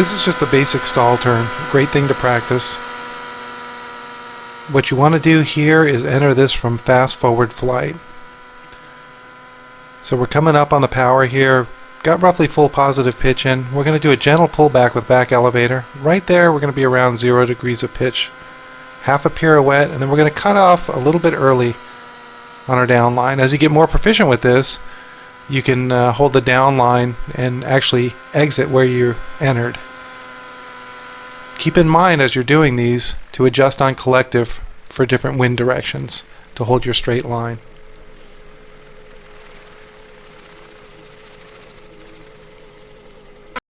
This is just a basic stall turn. Great thing to practice. What you want to do here is enter this from fast forward flight. So we're coming up on the power here, got roughly full positive pitch in. We're going to do a gentle pullback with back elevator. Right there we're going to be around zero degrees of pitch. Half a pirouette and then we're going to cut off a little bit early on our down line. As you get more proficient with this, you can uh, hold the down line and actually exit where you entered. Keep in mind as you're doing these to adjust on collective for different wind directions to hold your straight line.